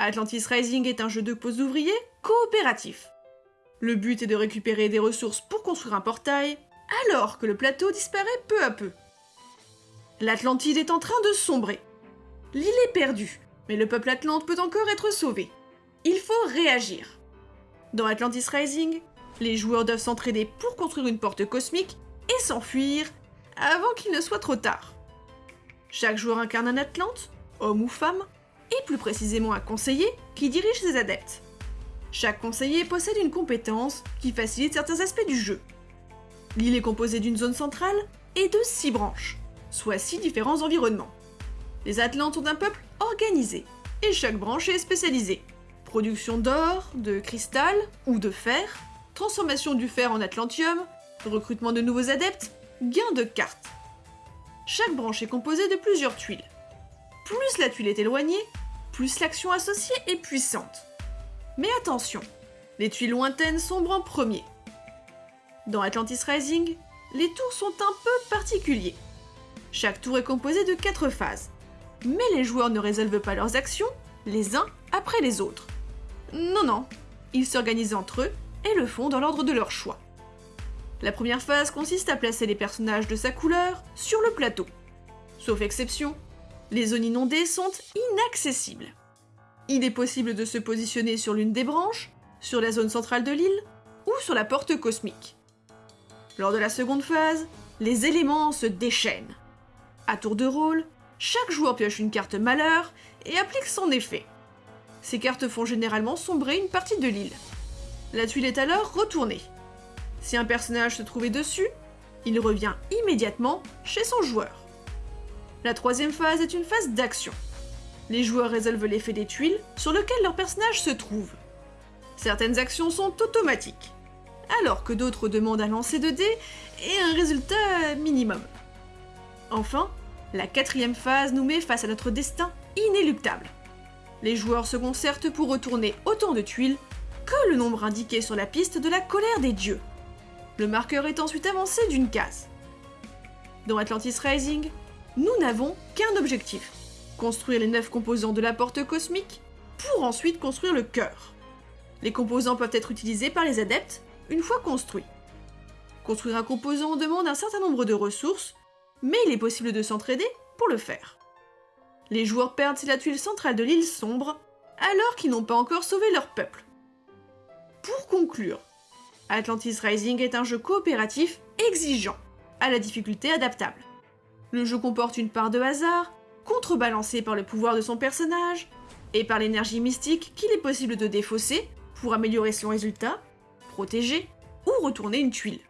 Atlantis Rising est un jeu de pose ouvriers coopératif. Le but est de récupérer des ressources pour construire un portail, alors que le plateau disparaît peu à peu. L'Atlantide est en train de sombrer. L'île est perdue, mais le peuple atlante peut encore être sauvé. Il faut réagir. Dans Atlantis Rising, les joueurs doivent s'entraider pour construire une porte cosmique et s'enfuir avant qu'il ne soit trop tard. Chaque joueur incarne un Atlante, homme ou femme, et plus précisément un conseiller qui dirige ses adeptes. Chaque conseiller possède une compétence qui facilite certains aspects du jeu. L'île est composée d'une zone centrale et de six branches, soit six différents environnements. Les Atlantes sont un peuple organisé, et chaque branche est spécialisée. Production d'or, de cristal ou de fer, transformation du fer en atlantium, recrutement de nouveaux adeptes, gain de cartes. Chaque branche est composée de plusieurs tuiles. Plus la tuile est éloignée, plus l'action associée est puissante. Mais attention, les tuiles lointaines sombrent en premier. Dans Atlantis Rising, les tours sont un peu particuliers. Chaque tour est composé de 4 phases, mais les joueurs ne résolvent pas leurs actions les uns après les autres. Non, non, ils s'organisent entre eux et le font dans l'ordre de leur choix. La première phase consiste à placer les personnages de sa couleur sur le plateau. Sauf exception, les zones inondées sont inaccessibles. Il est possible de se positionner sur l'une des branches, sur la zone centrale de l'île ou sur la porte cosmique. Lors de la seconde phase, les éléments se déchaînent. À tour de rôle, chaque joueur pioche une carte malheur et applique son effet. Ces cartes font généralement sombrer une partie de l'île. La tuile est alors retournée. Si un personnage se trouvait dessus, il revient immédiatement chez son joueur. La troisième phase est une phase d'action. Les joueurs résolvent l'effet des tuiles sur lequel leur personnage se trouve. Certaines actions sont automatiques, alors que d'autres demandent à lancer de dés et un résultat minimum. Enfin, la quatrième phase nous met face à notre destin inéluctable. Les joueurs se concertent pour retourner autant de tuiles que le nombre indiqué sur la piste de la colère des dieux. Le marqueur est ensuite avancé d'une case. Dans Atlantis Rising, nous n'avons qu'un objectif, construire les 9 composants de la porte cosmique pour ensuite construire le cœur. Les composants peuvent être utilisés par les adeptes une fois construits. Construire un composant demande un certain nombre de ressources, mais il est possible de s'entraider pour le faire. Les joueurs perdent la tuile centrale de l'île sombre, alors qu'ils n'ont pas encore sauvé leur peuple. Pour conclure, Atlantis Rising est un jeu coopératif exigeant, à la difficulté adaptable. Le jeu comporte une part de hasard, contrebalancée par le pouvoir de son personnage, et par l'énergie mystique qu'il est possible de défausser pour améliorer son résultat, protéger ou retourner une tuile.